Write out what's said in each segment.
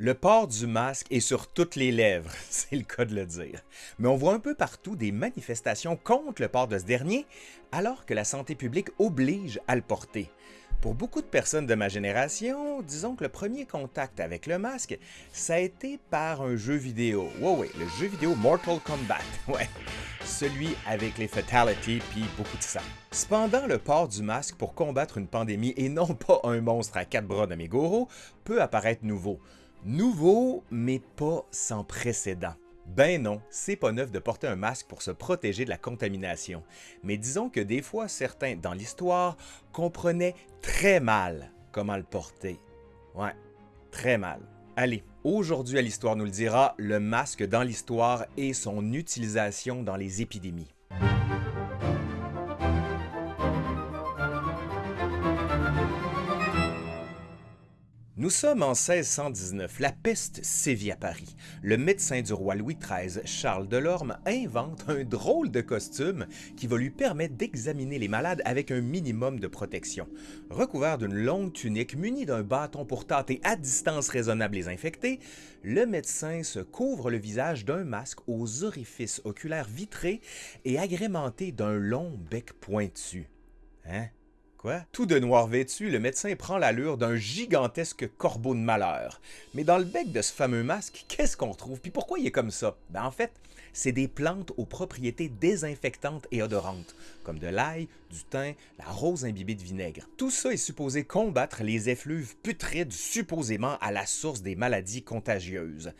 Le port du masque est sur toutes les lèvres, c'est le cas de le dire. Mais on voit un peu partout des manifestations contre le port de ce dernier, alors que la santé publique oblige à le porter. Pour beaucoup de personnes de ma génération, disons que le premier contact avec le masque, ça a été par un jeu vidéo. Ouais, le jeu vidéo Mortal Kombat. Ouais, celui avec les fatalities puis beaucoup de sang. Cependant, le port du masque pour combattre une pandémie et non pas un monstre à quatre bras de Megoro peut apparaître nouveau. Nouveau, mais pas sans précédent. Ben non, c'est pas neuf de porter un masque pour se protéger de la contamination. Mais disons que des fois, certains dans l'histoire comprenaient très mal comment le porter. Ouais, très mal. Allez, aujourd'hui à l'Histoire nous le dira, le masque dans l'histoire et son utilisation dans les épidémies. Nous sommes en 1619, la peste sévit à Paris. Le médecin du roi Louis XIII, Charles Delorme, invente un drôle de costume qui va lui permettre d'examiner les malades avec un minimum de protection. Recouvert d'une longue tunique muni d'un bâton pour tâter à distance raisonnable les infectés, le médecin se couvre le visage d'un masque aux orifices oculaires vitrés et agrémenté d'un long bec pointu. Hein? Tout de noir vêtu, le médecin prend l'allure d'un gigantesque corbeau de malheur. Mais dans le bec de ce fameux masque, qu'est-ce qu'on trouve? Puis pourquoi il est comme ça? Ben en fait, c'est des plantes aux propriétés désinfectantes et odorantes, comme de l'ail, du thym, la rose imbibée de vinaigre. Tout ça est supposé combattre les effluves putrides supposément à la source des maladies contagieuses.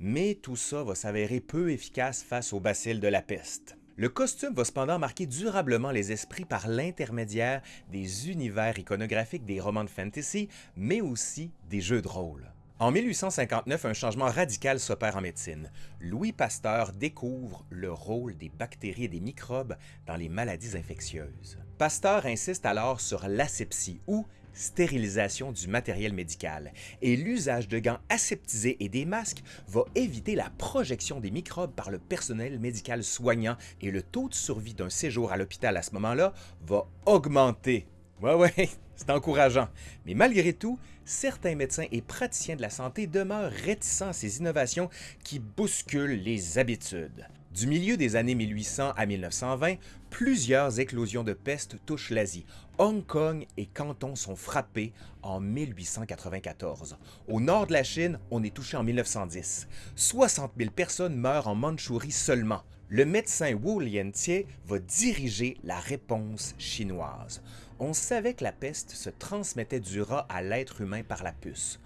Mais tout ça va s'avérer peu efficace face au bacille de la peste. Le costume va cependant marquer durablement les esprits par l'intermédiaire des univers iconographiques des romans de fantasy, mais aussi des jeux de rôle. En 1859, un changement radical s'opère en médecine. Louis Pasteur découvre le rôle des bactéries et des microbes dans les maladies infectieuses. Pasteur insiste alors sur l'asepsie ou stérilisation du matériel médical et l'usage de gants aseptisés et des masques va éviter la projection des microbes par le personnel médical soignant et le taux de survie d'un séjour à l'hôpital à ce moment-là va augmenter. Ouais, ouais, c'est encourageant. Mais malgré tout, certains médecins et praticiens de la santé demeurent réticents à ces innovations qui bousculent les habitudes. Du milieu des années 1800 à 1920, plusieurs éclosions de peste touchent l'Asie. Hong Kong et Canton sont frappés en 1894. Au nord de la Chine, on est touché en 1910. 60 000 personnes meurent en Mandchourie seulement. Le médecin Wu Liantie va diriger la réponse chinoise. On savait que la peste se transmettait du rat à l'être humain par la puce.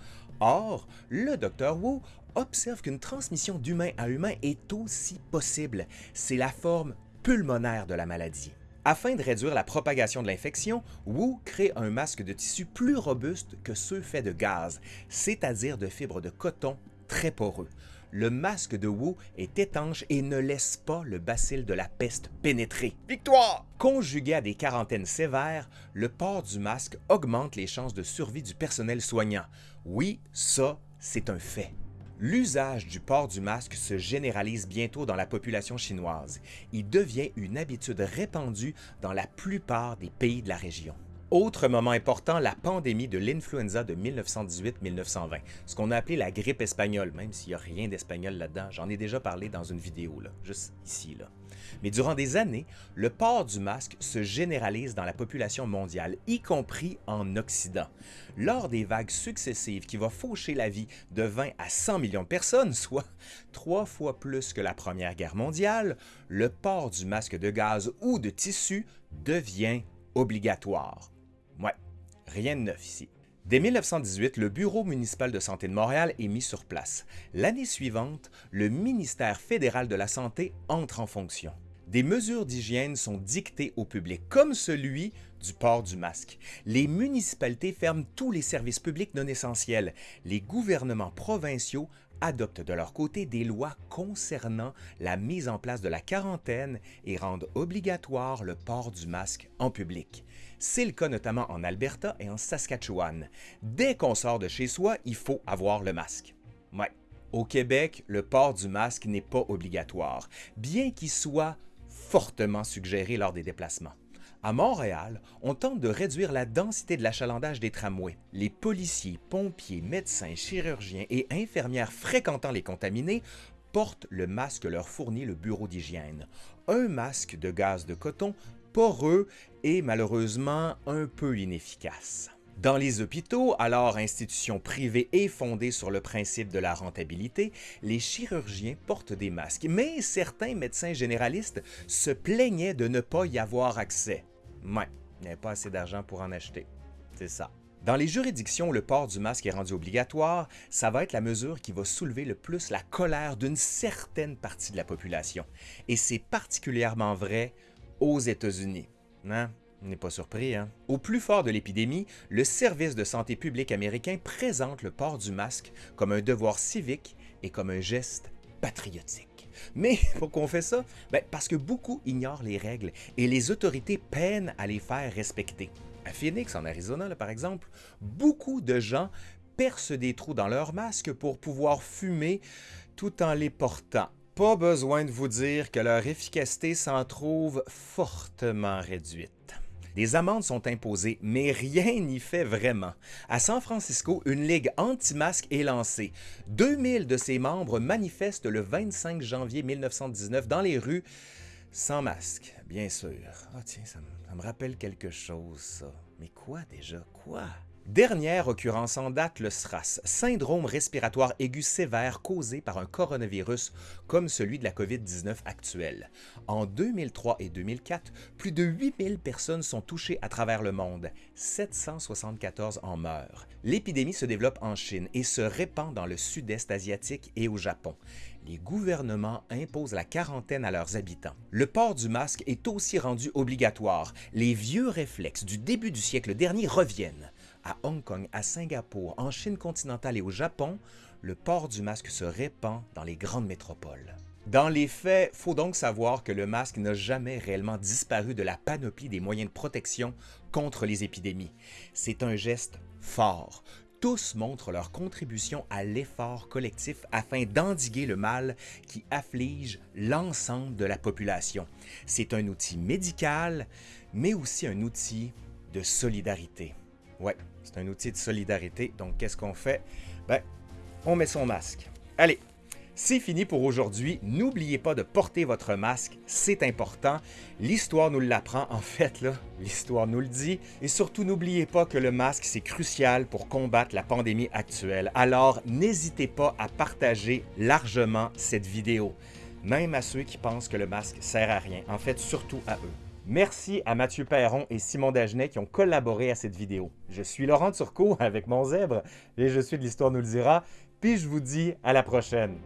Or, le docteur Wu observe qu'une transmission d'humain à humain est aussi possible. C'est la forme pulmonaire de la maladie. Afin de réduire la propagation de l'infection, Wu crée un masque de tissu plus robuste que ceux faits de gaz, c'est-à-dire de fibres de coton très poreux. Le masque de Wu est étanche et ne laisse pas le bacille de la peste pénétrer. Victoire! Conjugué à des quarantaines sévères, le port du masque augmente les chances de survie du personnel soignant. Oui, ça, c'est un fait. L'usage du port du masque se généralise bientôt dans la population chinoise. Il devient une habitude répandue dans la plupart des pays de la région. Autre moment important, la pandémie de l'influenza de 1918-1920, ce qu'on a appelé la grippe espagnole, même s'il n'y a rien d'espagnol là-dedans. J'en ai déjà parlé dans une vidéo, là, juste ici. Là. Mais durant des années, le port du masque se généralise dans la population mondiale, y compris en Occident. Lors des vagues successives qui vont faucher la vie de 20 à 100 millions de personnes, soit trois fois plus que la Première Guerre mondiale, le port du masque de gaz ou de tissu devient obligatoire. Ouais, rien de neuf ici. Dès 1918, le Bureau municipal de santé de Montréal est mis sur place. L'année suivante, le ministère fédéral de la Santé entre en fonction. Des mesures d'hygiène sont dictées au public, comme celui du port du masque. Les municipalités ferment tous les services publics non essentiels. Les gouvernements provinciaux adoptent de leur côté des lois concernant la mise en place de la quarantaine et rendent obligatoire le port du masque en public. C'est le cas notamment en Alberta et en Saskatchewan. Dès qu'on sort de chez soi, il faut avoir le masque. Ouais. Au Québec, le port du masque n'est pas obligatoire, bien qu'il soit fortement suggéré lors des déplacements. À Montréal, on tente de réduire la densité de l'achalandage des tramways. Les policiers, pompiers, médecins, chirurgiens et infirmières fréquentant les contaminés portent le masque leur fournit le bureau d'hygiène. Un masque de gaz de coton poreux et malheureusement un peu inefficace. Dans les hôpitaux, alors institutions privées et fondées sur le principe de la rentabilité, les chirurgiens portent des masques, mais certains médecins généralistes se plaignaient de ne pas y avoir accès. Ouais, il n'y pas assez d'argent pour en acheter. C'est ça. Dans les juridictions où le port du masque est rendu obligatoire, ça va être la mesure qui va soulever le plus la colère d'une certaine partie de la population. Et c'est particulièrement vrai aux États-Unis. Hein? On n'est pas surpris, hein? Au plus fort de l'épidémie, le service de santé publique américain présente le port du masque comme un devoir civique et comme un geste patriotique. Mais pourquoi on fait ça? Ben, parce que beaucoup ignorent les règles et les autorités peinent à les faire respecter. À Phoenix, en Arizona, par exemple, beaucoup de gens percent des trous dans leurs masques pour pouvoir fumer tout en les portant. Pas besoin de vous dire que leur efficacité s'en trouve fortement réduite. Des amendes sont imposées, mais rien n'y fait vraiment. À San Francisco, une ligue anti-masque est lancée. 2000 de ses membres manifestent le 25 janvier 1919 dans les rues sans masque, bien sûr. Ah tiens, ça me, rappelle quelque chose, ça. Mais quoi déjà? Quoi? Dernière occurrence en date, le SRAS, syndrome respiratoire aigu sévère causé par un coronavirus comme celui de la COVID-19 actuelle. En 2003 et 2004, plus de 8000 personnes sont touchées à travers le monde, 774 en meurent. L'épidémie se développe en Chine et se répand dans le sud-est asiatique et au Japon. Les gouvernements imposent la quarantaine à leurs habitants. Le port du masque est aussi rendu obligatoire. Les vieux réflexes du début du siècle dernier reviennent à Hong Kong, à Singapour, en Chine continentale et au Japon, le port du masque se répand dans les grandes métropoles. Dans les faits, faut donc savoir que le masque n'a jamais réellement disparu de la panoplie des moyens de protection contre les épidémies. C'est un geste fort. Tous montrent leur contribution à l'effort collectif afin d'endiguer le mal qui afflige l'ensemble de la population. C'est un outil médical, mais aussi un outil de solidarité. Ouais, c'est un outil de solidarité. Donc, qu'est-ce qu'on fait? Ben, on met son masque. Allez, c'est fini pour aujourd'hui. N'oubliez pas de porter votre masque, c'est important. L'histoire nous l'apprend, en fait, là, l'histoire nous le dit. Et surtout, n'oubliez pas que le masque, c'est crucial pour combattre la pandémie actuelle. Alors, n'hésitez pas à partager largement cette vidéo, même à ceux qui pensent que le masque sert à rien. En fait, surtout à eux. Merci à Mathieu Perron et Simon Dagenet qui ont collaboré à cette vidéo. Je suis Laurent Turcot avec mon zèbre et je suis de l'Histoire nous le dira, puis je vous dis à la prochaine.